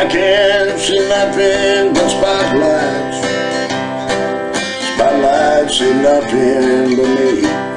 I can't see nothing but spotlights. Spotlights see nothing but me.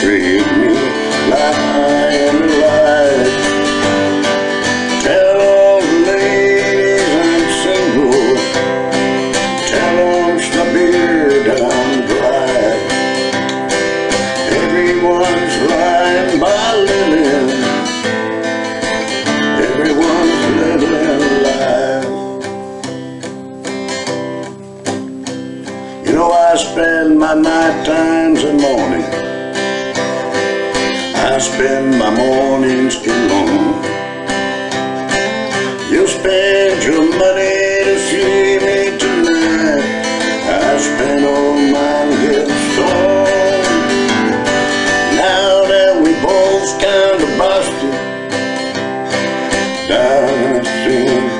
Treat me like I am alive. Tell all the ladies I'm single. Tell them my beard I'm dry. Everyone's lying by living. Everyone's living life. You know I spend my night times and mornings. I spend my mornings alone. You spend your money to see me tonight. I spend all mine getting stoned. Now that we both kind of busted, down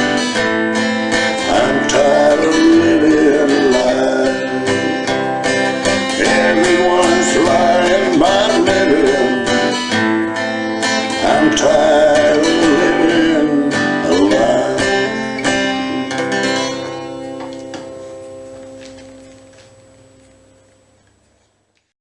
return.